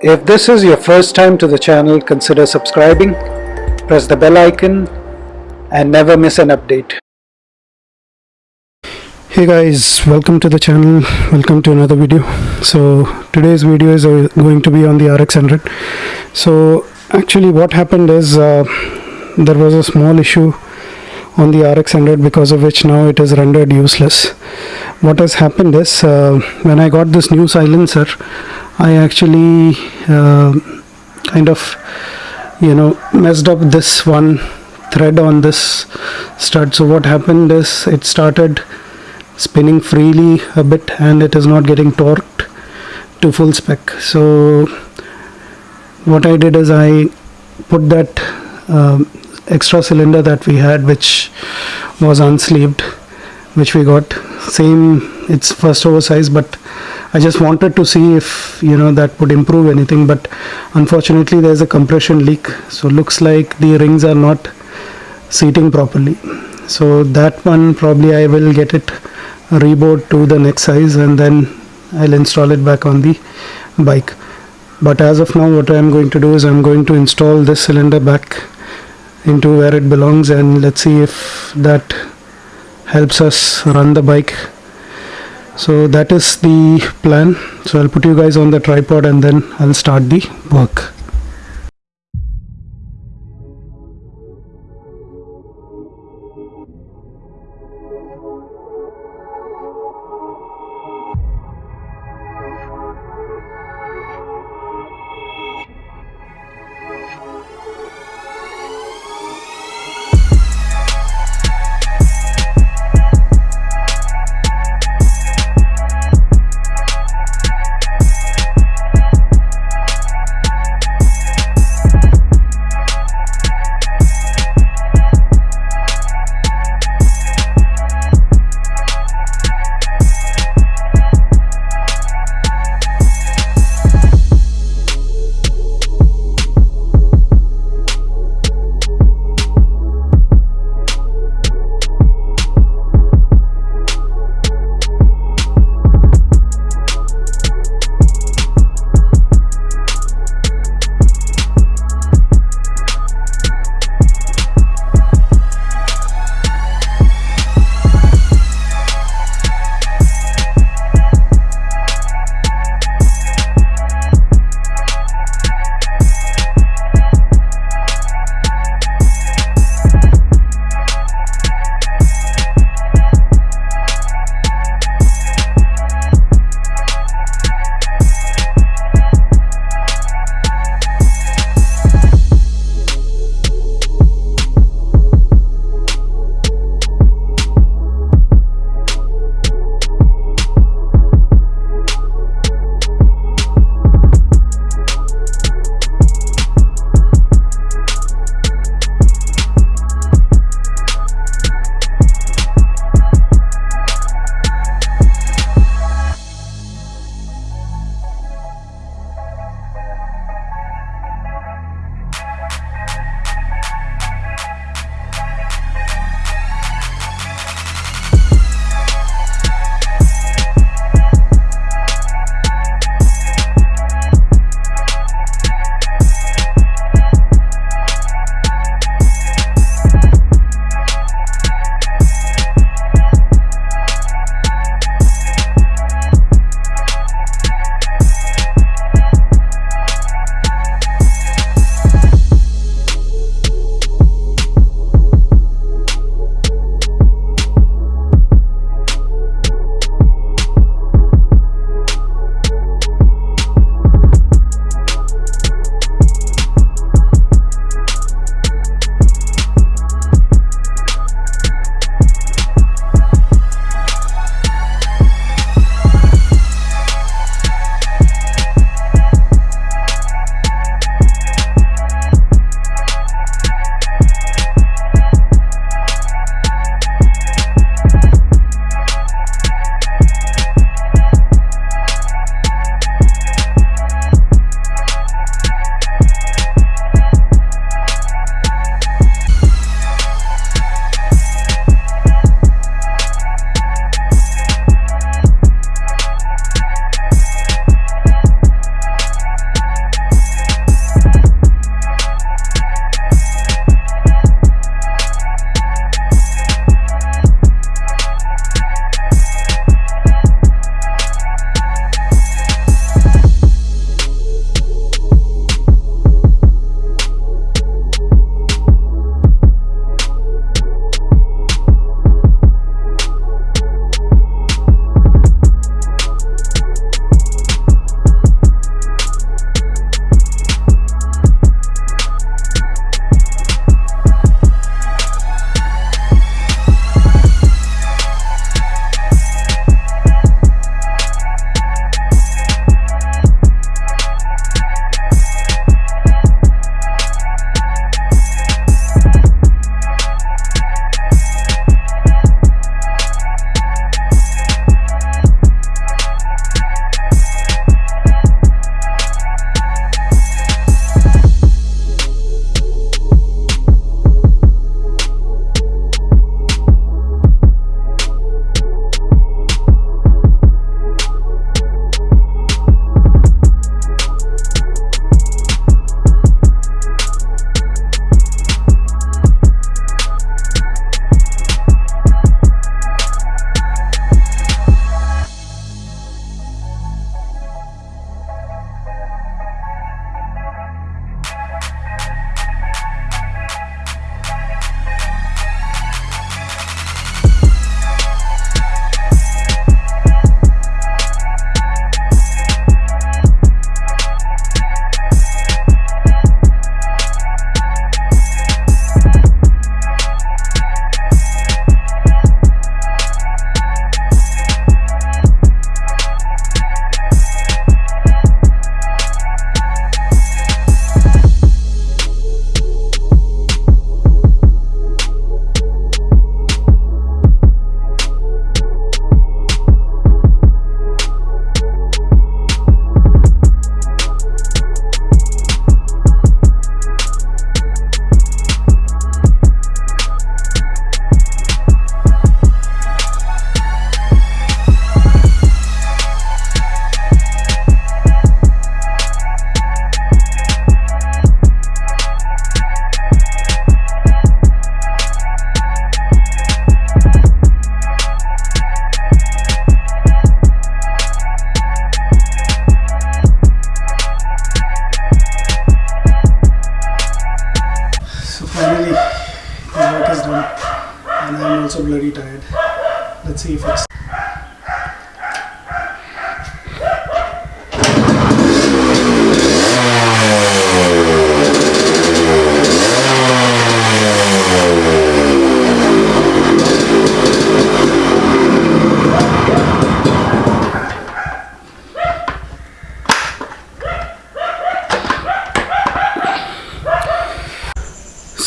If this is your first time to the channel, consider subscribing, press the bell icon and never miss an update. Hey guys, welcome to the channel, welcome to another video. So today's video is uh, going to be on the RX 100. So actually what happened is uh, there was a small issue on the RX 100 because of which now it is rendered useless. What has happened is uh, when I got this new silencer, I actually uh, kind of you know messed up this one thread on this stud. So what happened is it started spinning freely a bit and it is not getting torqued to full spec. So what I did is I put that um, extra cylinder that we had which was unsleeved which we got. Same it's first oversize but I just wanted to see if you know that would improve anything but unfortunately there's a compression leak. So looks like the rings are not seating properly. So that one probably I will get it rebored to the next size and then I'll install it back on the bike. But as of now what I'm going to do is I'm going to install this cylinder back into where it belongs and let's see if that helps us run the bike. So that is the plan. So I'll put you guys on the tripod and then I'll start the work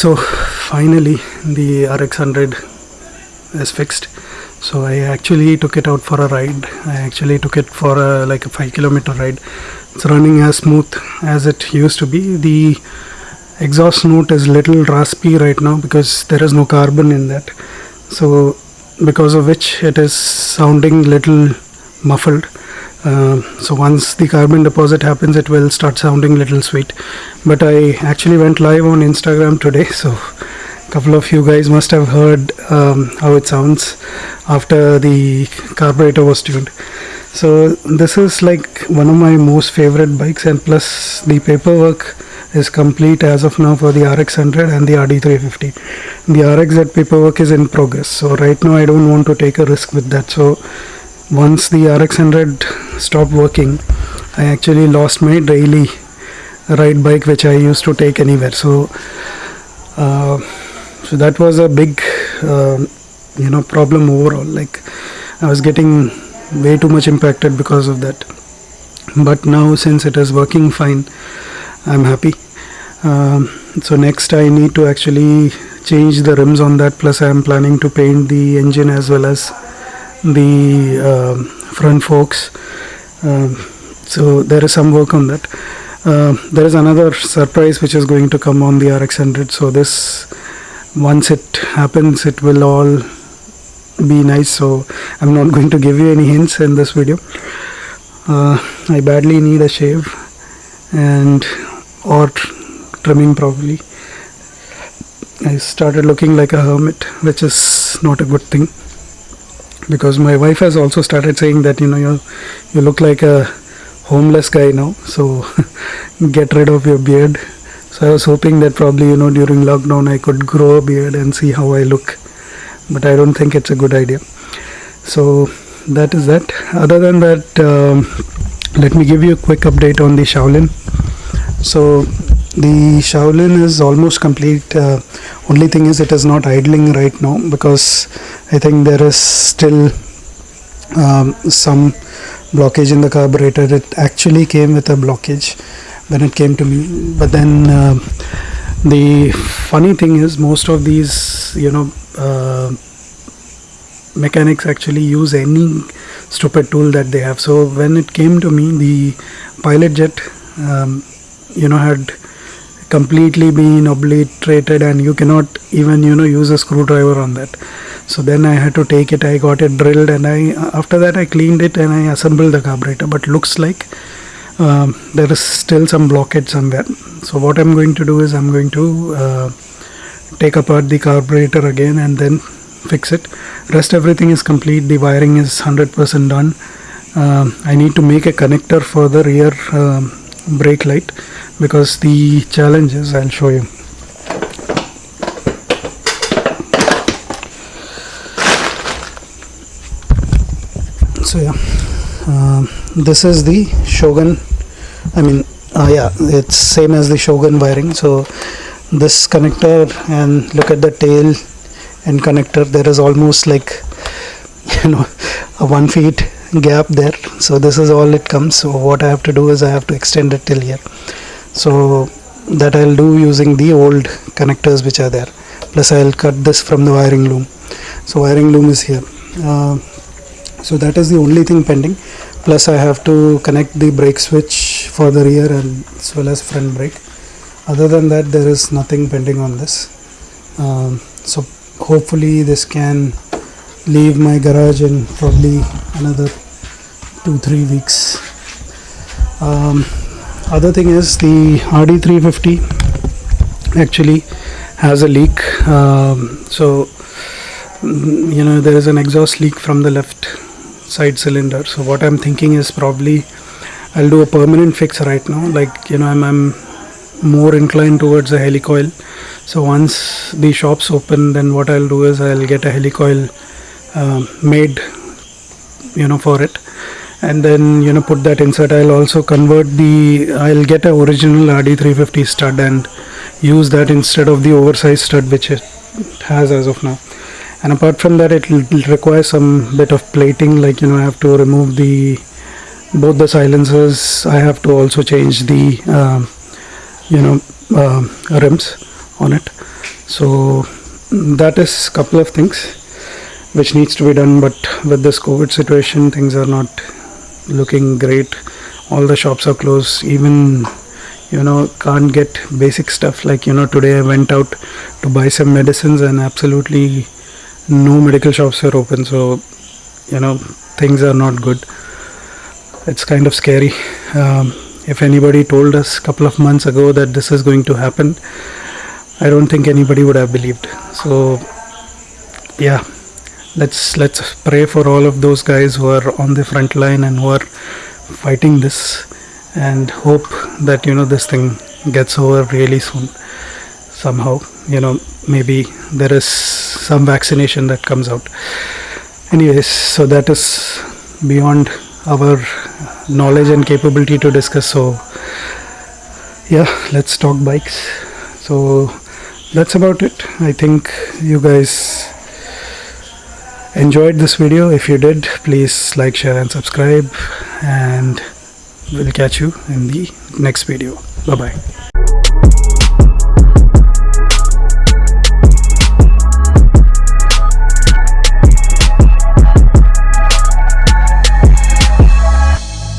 so finally the RX100 is fixed. So I actually took it out for a ride. I actually took it for a, like a 5 kilometer ride. It's running as smooth as it used to be. The exhaust note is little raspy right now because there is no carbon in that. So because of which it is sounding little muffled uh, so once the carbon deposit happens it will start sounding little sweet. But I actually went live on Instagram today so a couple of you guys must have heard um, how it sounds after the carburetor was tuned. So this is like one of my most favorite bikes and plus the paperwork is complete as of now for the RX100 and the RD350 the RXZ paperwork is in progress so right now I don't want to take a risk with that. So once the RX100 stopped working. I actually lost my daily ride bike which I used to take anywhere. So uh, so that was a big uh, you know problem overall. Like I was getting way too much impacted because of that. But now since it is working fine I'm happy. Um, so next I need to actually change the rims on that. Plus I am planning to paint the engine as well as the uh, front forks so there is some work on that. Uh, there is another surprise which is going to come on the RX100 so this once it happens it will all be nice. So I'm not going to give you any hints in this video. Uh, I badly need a shave and or trimming probably. I started looking like a hermit which is not a good thing because my wife has also started saying that you know you you look like a homeless guy now so get rid of your beard. So I was hoping that probably you know during lockdown I could grow a beard and see how I look but I don't think it's a good idea. So that is that. Other than that um, let me give you a quick update on the Shaolin. So the Shaolin is almost complete uh, only thing is it is not idling right now because I think there is still um, some blockage in the carburetor. It actually came with a blockage when it came to me. But then uh, the funny thing is most of these you know uh, mechanics actually use any stupid tool that they have. So when it came to me the pilot jet um, you know had completely been obliterated and you cannot even you know use a screwdriver on that. So then I had to take it. I got it drilled and I after that I cleaned it and I assembled the carburetor. But looks like um, there is still some blockage somewhere. So what I'm going to do is I'm going to uh, take apart the carburetor again and then fix it. Rest everything is complete. The wiring is 100% done. Uh, I need to make a connector for the rear uh, brake light because the challenge is I'll show you. So yeah. Uh, this is the Shogun I mean uh, yeah it's same as the Shogun wiring. So this connector and look at the tail and connector there is almost like you know a one feet gap there. So this is all it comes. So what I have to do is I have to extend it till here so that I'll do using the old connectors which are there. Plus I'll cut this from the wiring loom. So wiring loom is here. Uh, so that is the only thing pending. Plus I have to connect the brake switch for the rear and as well as front brake. Other than that there is nothing pending on this. Um, so hopefully this can leave my garage in probably another two three weeks. Um, other thing is the RD350 actually has a leak um, so mm, you know there is an exhaust leak from the left side cylinder. So what I'm thinking is probably I'll do a permanent fix right now like you know I'm, I'm more inclined towards a helicoil. So once the shops open then what I'll do is I'll get a helicoil uh, made you know for it and then you know put that insert I'll also convert the I'll get a original RD350 stud and use that instead of the oversized stud which it has as of now. And apart from that it will require some bit of plating like you know I have to remove the both the silencers. I have to also change the uh, you know uh, rims on it. So that is couple of things which needs to be done but with this covid situation things are not looking great. All the shops are closed. Even you know can't get basic stuff. Like you know today i went out to buy some medicines and absolutely no medical shops are open. So you know things are not good. It's kind of scary. Um, if anybody told us a couple of months ago that this is going to happen i don't think anybody would have believed. So yeah let's let's pray for all of those guys who are on the front line and who are fighting this and hope that you know this thing gets over really soon. Somehow you know maybe there is some vaccination that comes out. Anyways so that is beyond our knowledge and capability to discuss. So yeah let's talk bikes. So that's about it. I think you guys enjoyed this video. If you did please like share and subscribe and we'll catch you in the next video. Bye bye